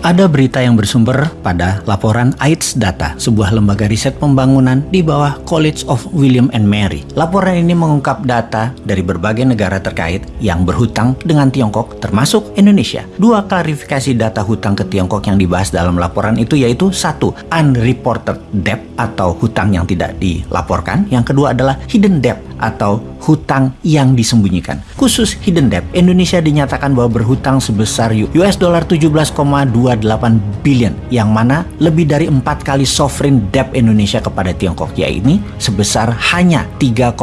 Ada berita yang bersumber pada laporan AIDS Data, sebuah lembaga riset pembangunan di bawah College of William and Mary. Laporan ini mengungkap data dari berbagai negara terkait yang berhutang dengan Tiongkok, termasuk Indonesia. Dua klarifikasi data hutang ke Tiongkok yang dibahas dalam laporan itu yaitu satu, unreported debt atau hutang yang tidak dilaporkan. Yang kedua adalah hidden debt atau hutang yang disembunyikan. Khusus hidden debt, Indonesia dinyatakan bahwa berhutang sebesar US dollar 17,28 billion yang mana lebih dari empat kali sovereign debt Indonesia kepada Tiongkok yaitu sebesar hanya 3,9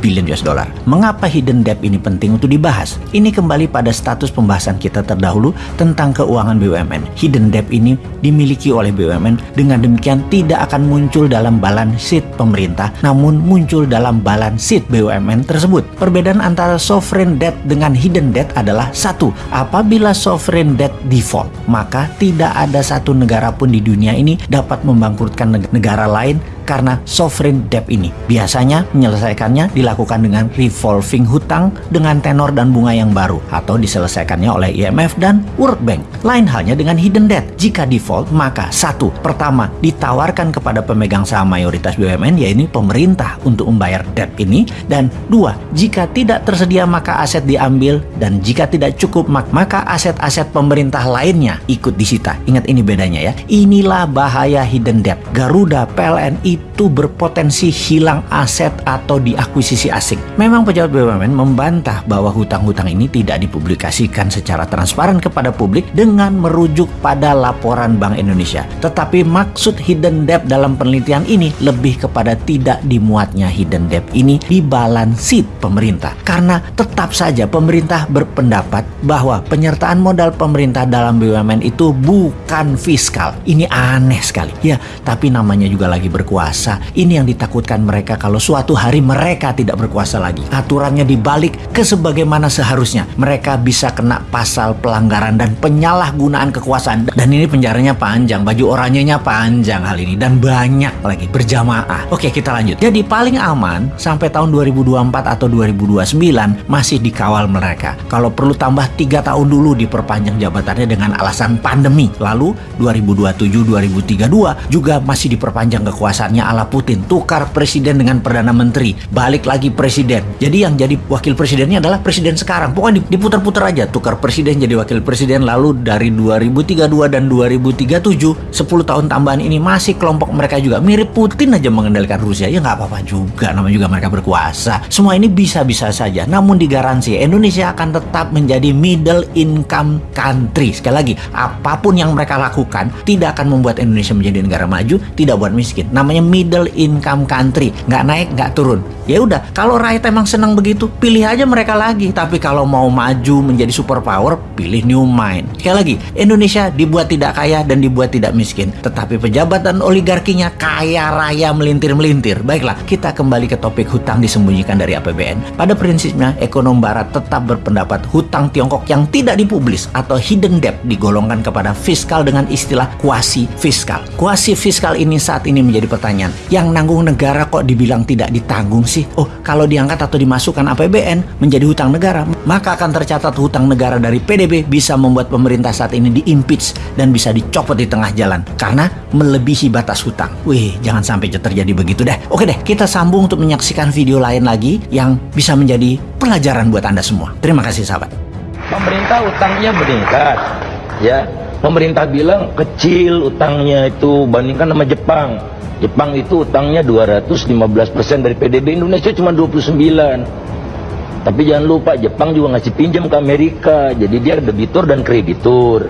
billion US dollar. Mengapa hidden debt ini penting untuk dibahas? Ini kembali pada status pembahasan kita terdahulu tentang keuangan BUMN. Hidden debt ini dimiliki oleh BUMN dengan demikian tidak akan muncul dalam balance sheet pemerintah namun muncul dalam balance sheet BUMN tersebut. Perbedaan antara sovereign debt dengan hidden debt adalah satu, apabila sovereign debt default, maka tidak ada satu negara pun di dunia ini dapat membangkrutkan negara lain karena sovereign debt ini. Biasanya menyelesaikannya dilakukan dengan revolving hutang dengan tenor dan bunga yang baru atau diselesaikannya oleh IMF dan World Bank. Lain halnya dengan hidden debt. Jika default, maka satu, pertama ditawarkan kepada pemegang saham mayoritas BUMN yaitu pemerintah untuk membayar debt ini dan dua, jika tidak tersedia maka aset diambil dan jika tidak cukup maka aset-aset pemerintah lainnya ikut disita. Ingat ini bedanya ya. Inilah bahaya hidden debt. Garuda, PLN, itu berpotensi hilang aset atau diakuisisi asing. Memang pejabat BUMN membantah bahwa hutang-hutang ini tidak dipublikasikan secara transparan kepada publik dengan merujuk pada laporan Bank Indonesia. Tetapi maksud hidden debt dalam penelitian ini lebih kepada tidak dimuatnya hidden debt ini di balance sheet pemerintah. Karena tetap saja pemerintah berpendapat bahwa penyertaan modal pemerintah dalam BUMN itu bukan fiskal. Ini aneh sekali. Ya, tapi namanya juga lagi berkuasa berkuasa. Ini yang ditakutkan mereka kalau suatu hari mereka tidak berkuasa lagi. Aturannya dibalik ke sebagaimana seharusnya. Mereka bisa kena pasal pelanggaran dan penyalahgunaan kekuasaan. Dan ini penjaranya panjang, baju oranyenya panjang hal ini. Dan banyak lagi, berjamaah. Oke, kita lanjut. Jadi paling aman sampai tahun 2024 atau 2029 masih dikawal mereka. Kalau perlu tambah tiga tahun dulu diperpanjang jabatannya dengan alasan pandemi. Lalu 2027-2032 juga masih diperpanjang kekuasaan kebiasaannya ala Putin, tukar presiden dengan perdana menteri, balik lagi presiden. Jadi yang jadi wakil presidennya adalah presiden sekarang. Pokoknya diputar-putar aja, tukar presiden jadi wakil presiden lalu dari 2032 dan 2037 10 tahun tambahan ini masih kelompok mereka juga mirip Putin aja mengendalikan Rusia. Ya nggak apa-apa juga, namanya juga mereka berkuasa. Semua ini bisa-bisa saja, namun digaransi Indonesia akan tetap menjadi middle income country. Sekali lagi, apa pun yang mereka lakukan tidak akan membuat Indonesia menjadi negara maju, tidak buat miskin. Namanya middle income country. Nggak naik nggak turun. Ya udah kalau rakyat emang senang begitu pilih aja mereka lagi. Tapi kalau mau maju menjadi superpower pilih new mind. Sekali lagi Indonesia dibuat tidak kaya dan dibuat tidak miskin. Tetapi pejabat dan oligarkinya kaya raya melintir-melintir. Baiklah kita kembali ke topik hutang disembunyikan dari APBN pada prinsipnya ekonom barat tetap berpendapat hutang Tiongkok yang tidak dipublis atau hidden debt digolongkan kepada fiskal dengan istilah kuasi fiskal. Kuasi fiskal ini saat ini menjadi pertanyaan pertanyaan, yang nanggung negara kok dibilang tidak ditanggung sih? Oh, kalau diangkat atau dimasukkan APBN menjadi hutang negara, maka akan tercatat hutang negara dari PDB bisa membuat pemerintah saat ini diimpeach dan bisa dicopot di tengah jalan karena melebihi batas hutang. Wih, jangan sampai terjadi begitu deh. Oke deh, kita sambung untuk menyaksikan video lain lagi yang bisa menjadi pelajaran buat Anda semua. Terima kasih sahabat. Pemerintah utangnya meningkat, ya. Pemerintah bilang kecil utangnya itu bandingkan sama Jepang. Jepang itu utangnya 215% dari PDB Indonesia cuma 29 tapi jangan lupa Jepang juga ngasih pinjam ke Amerika. Jadi dia debitur dan kreditur.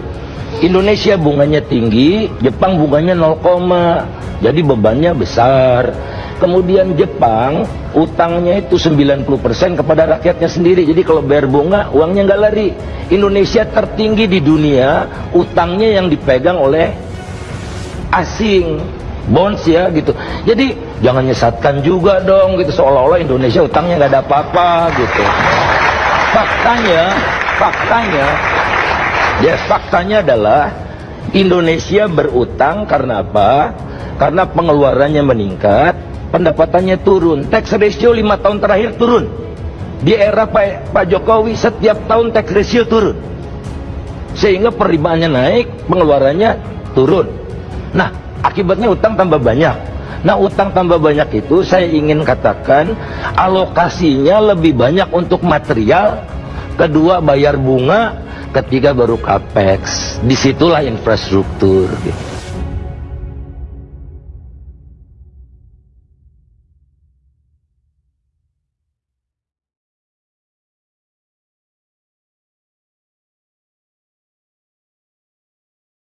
Indonesia bunganya tinggi Jepang bunganya 0, jadi bebannya besar. Kemudian Jepang utangnya itu 90% kepada rakyatnya sendiri. Jadi kalau bayar bunga uangnya nggak lari. Indonesia tertinggi di dunia utangnya yang dipegang oleh asing bonds ya gitu. Jadi jangan nyesatkan juga dong gitu. Seolah-olah Indonesia utangnya nggak ada apa-apa gitu. Faktanya faktanya ya faktanya adalah Indonesia berutang karena apa? Karena pengeluarannya meningkat pendapatannya turun tax ratio lima tahun terakhir turun. Di era Pak, Pak Jokowi setiap tahun tax ratio turun. Sehingga penerimaannya naik, pengeluarannya turun. Nah, akibatnya utang tambah banyak. Nah, utang tambah banyak itu saya ingin katakan alokasinya lebih banyak untuk material, kedua bayar bunga, ketiga baru capex. Di situlah infrastruktur. Gitu.